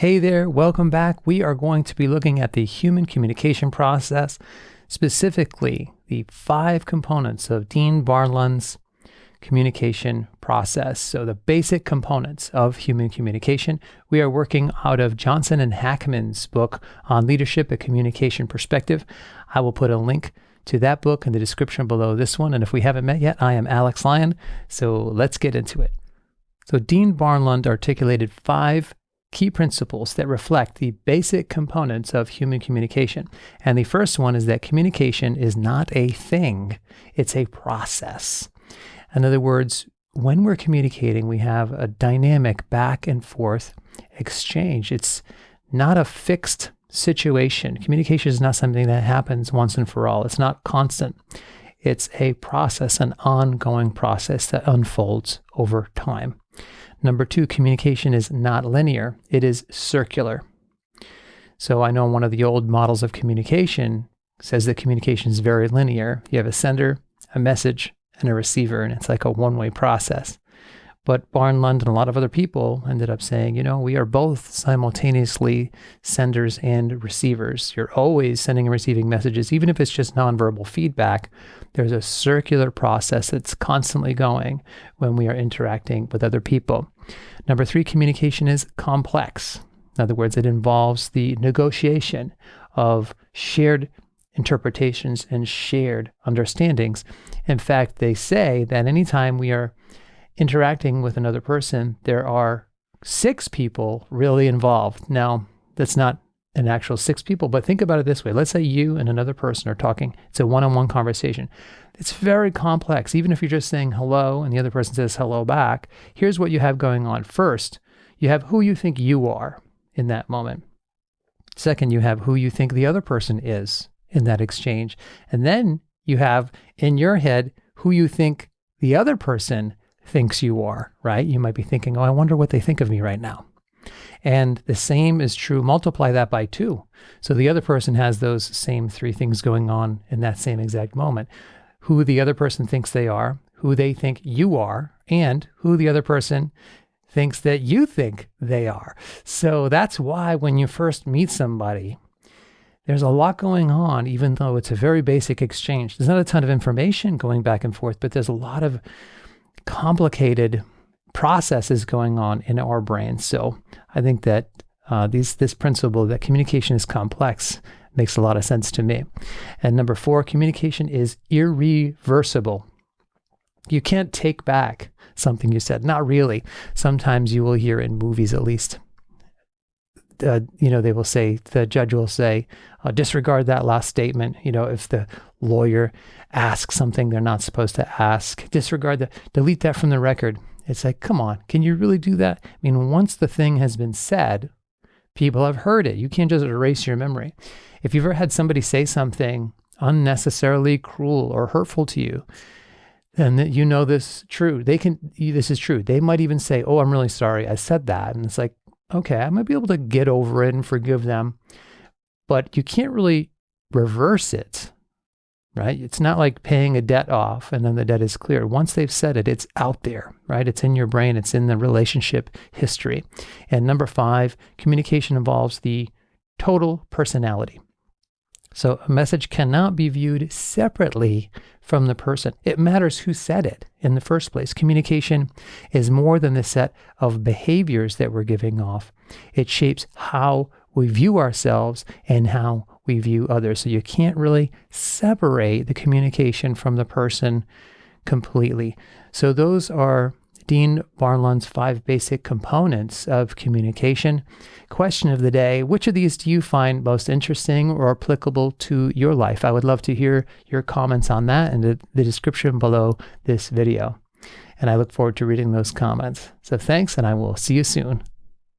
Hey there, welcome back. We are going to be looking at the human communication process, specifically the five components of Dean Barnlund's communication process. So, the basic components of human communication. We are working out of Johnson and Hackman's book on leadership, a communication perspective. I will put a link to that book in the description below this one. And if we haven't met yet, I am Alex Lyon. So, let's get into it. So, Dean Barnlund articulated five key principles that reflect the basic components of human communication. And the first one is that communication is not a thing, it's a process. In other words, when we're communicating, we have a dynamic back and forth exchange. It's not a fixed situation. Communication is not something that happens once and for all, it's not constant. It's a process, an ongoing process that unfolds over time. Number two, communication is not linear, it is circular. So I know one of the old models of communication says that communication is very linear. You have a sender, a message, and a receiver, and it's like a one way process. But Barnlund and a lot of other people ended up saying, you know, we are both simultaneously senders and receivers. You're always sending and receiving messages, even if it's just nonverbal feedback. There's a circular process that's constantly going when we are interacting with other people. Number three, communication is complex. In other words, it involves the negotiation of shared interpretations and shared understandings. In fact, they say that anytime we are interacting with another person, there are six people really involved. Now, that's not an actual six people, but think about it this way. Let's say you and another person are talking. It's a one on one conversation. It's very complex. Even if you're just saying hello and the other person says hello back, here's what you have going on. First, you have who you think you are in that moment. Second, you have who you think the other person is in that exchange. And then you have in your head who you think the other person thinks you are, right? You might be thinking, oh, I wonder what they think of me right now. And the same is true, multiply that by two. So the other person has those same three things going on in that same exact moment who the other person thinks they are, who they think you are, and who the other person thinks that you think they are. So that's why when you first meet somebody, there's a lot going on, even though it's a very basic exchange. There's not a ton of information going back and forth, but there's a lot of complicated processes going on in our brains. So I think that uh, these this principle that communication is complex makes a lot of sense to me. And number four, communication is irreversible. You can't take back something you said. Not really. Sometimes you will hear in movies, at least. Uh, you know, they will say the judge will say, uh, disregard that last statement. You know, if the lawyer asks something they're not supposed to ask, disregard that, delete that from the record. It's like, come on, can you really do that? I mean, once the thing has been said, people have heard it. You can't just erase your memory. If you've ever had somebody say something unnecessarily cruel or hurtful to you, then you know this true. They can this is true. They might even say, "Oh, I'm really sorry. I said that." And it's like, "Okay, I might be able to get over it and forgive them." But you can't really reverse it right? It's not like paying a debt off and then the debt is clear. Once they've said it, it's out there, right? It's in your brain, it's in the relationship history. And number five, communication involves the total personality. So a message cannot be viewed separately from the person. It matters who said it in the first place. Communication is more than the set of behaviors that we're giving off. It shapes how we view ourselves and how we view others. So you can't really separate the communication from the person completely. So those are Dean Barnlund's five basic components of communication. Question of the day Which of these do you find most interesting or applicable to your life? I would love to hear your comments on that in the, the description below this video. And I look forward to reading those comments. So thanks, and I will see you soon.